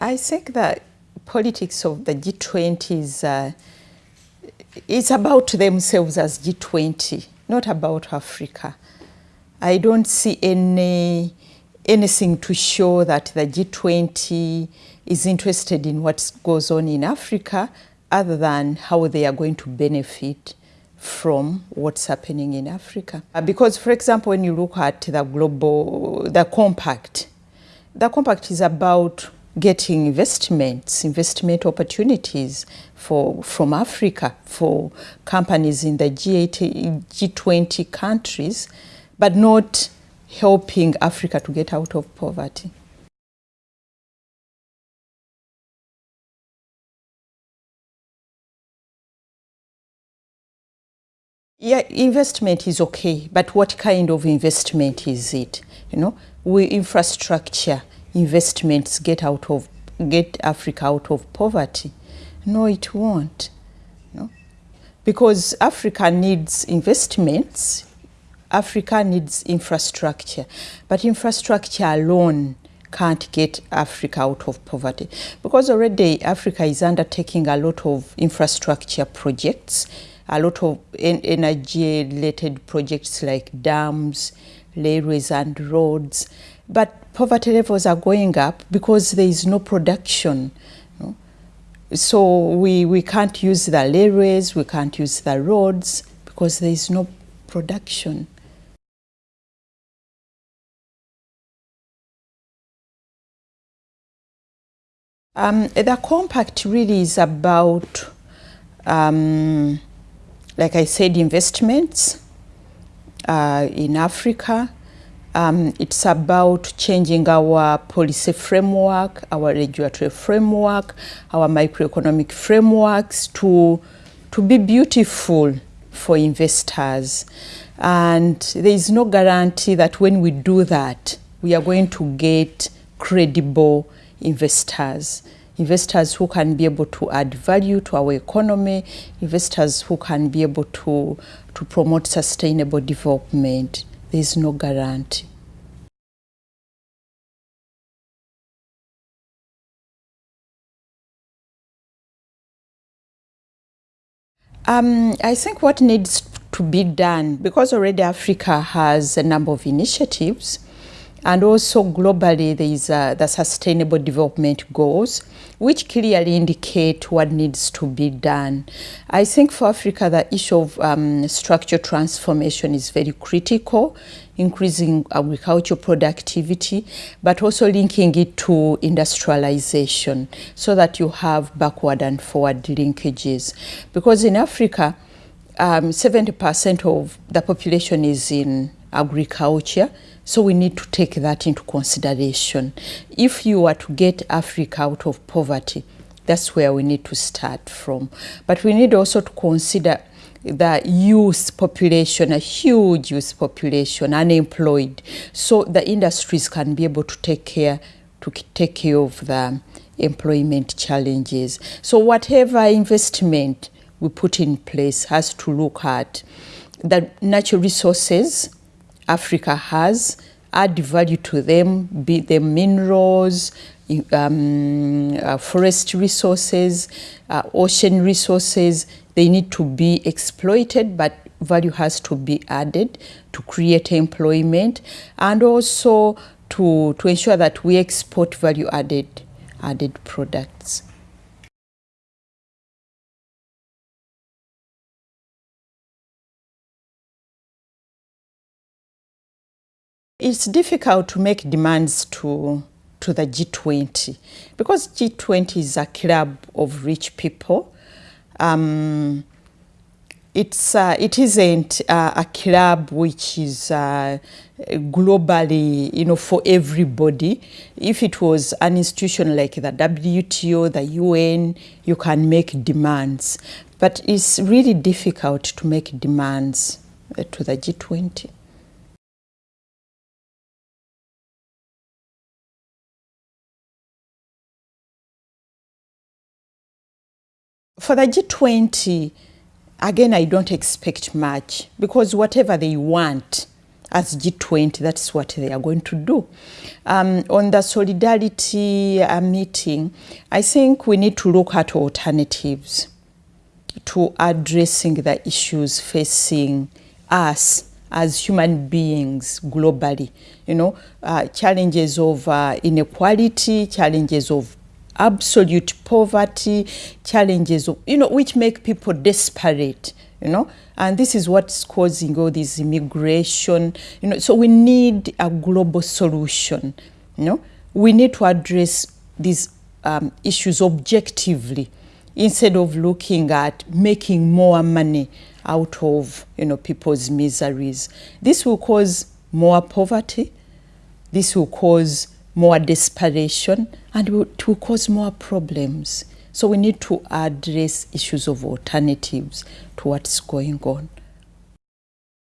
I think that politics of the G20 is uh, it's about themselves as G20, not about Africa. I don't see any anything to show that the G20 is interested in what goes on in Africa other than how they are going to benefit from what's happening in Africa. Uh, because, for example, when you look at the global, the compact, the compact is about getting investments, investment opportunities for, from Africa for companies in the G8, G20 countries, but not helping Africa to get out of poverty. Yeah, investment is okay, but what kind of investment is it? You know, we infrastructure investments get out of get Africa out of poverty. No, it won't. No? Because Africa needs investments, Africa needs infrastructure, but infrastructure alone can't get Africa out of poverty. Because already Africa is undertaking a lot of infrastructure projects, a lot of energy-related projects like dams, railways and roads. But poverty levels are going up because there is no production. So we, we can't use the railways, we can't use the roads because there is no production. Um, the compact really is about, um, like I said, investments uh, in Africa, um, it's about changing our policy framework, our regulatory framework, our microeconomic frameworks to, to be beautiful for investors. And there is no guarantee that when we do that, we are going to get credible investors. Investors who can be able to add value to our economy, investors who can be able to, to promote sustainable development there is no guarantee. Um, I think what needs to be done, because already Africa has a number of initiatives, and also globally there is uh, the Sustainable Development Goals, which clearly indicate what needs to be done. I think for Africa, the issue of um, structural transformation is very critical, increasing agricultural productivity, but also linking it to industrialization so that you have backward and forward linkages. Because in Africa, 70% um, of the population is in agriculture, so we need to take that into consideration. If you are to get Africa out of poverty, that's where we need to start from. But we need also to consider the youth population, a huge youth population, unemployed. So the industries can be able to take care, to take care of the employment challenges. So whatever investment we put in place has to look at the natural resources Africa has, add value to them, be them minerals, um, uh, forest resources, uh, ocean resources, they need to be exploited, but value has to be added to create employment and also to, to ensure that we export value added, added products. It's difficult to make demands to, to the G20 because G20 is a club of rich people. Um, it's, uh, it isn't uh, a club which is uh, globally, you know, for everybody. If it was an institution like the WTO, the UN, you can make demands. But it's really difficult to make demands uh, to the G20. For the G20, again, I don't expect much because whatever they want, as G20, that's what they are going to do. Um, on the solidarity uh, meeting, I think we need to look at alternatives to addressing the issues facing us as human beings globally. You know, uh, challenges of uh, inequality, challenges of absolute poverty, challenges you know, which make people desperate, you know, and this is what's causing all this immigration, you know, so we need a global solution, you know, we need to address these um, issues objectively instead of looking at making more money out of you know people's miseries. This will cause more poverty. This will cause more desperation and will cause more problems. So we need to address issues of alternatives to what's going on.